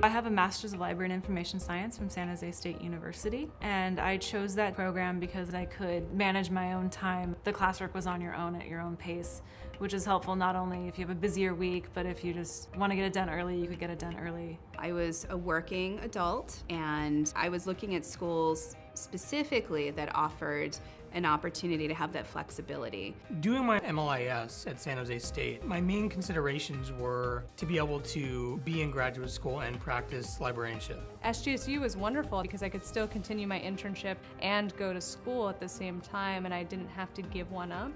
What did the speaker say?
I have a Master's of Library and Information Science from San Jose State University, and I chose that program because I could manage my own time. The classwork was on your own at your own pace, which is helpful not only if you have a busier week, but if you just want to get it done early, you could get it done early. I was a working adult and I was looking at schools specifically that offered an opportunity to have that flexibility. Doing my MLIS at San Jose State, my main considerations were to be able to be in graduate school and practice librarianship. SJSU was wonderful because I could still continue my internship and go to school at the same time and I didn't have to give one up.